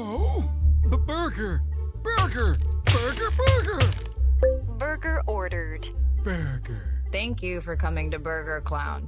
Oh, b burger, burger, burger, burger, Burger ordered. burger. Thank you for coming to Burger Clown.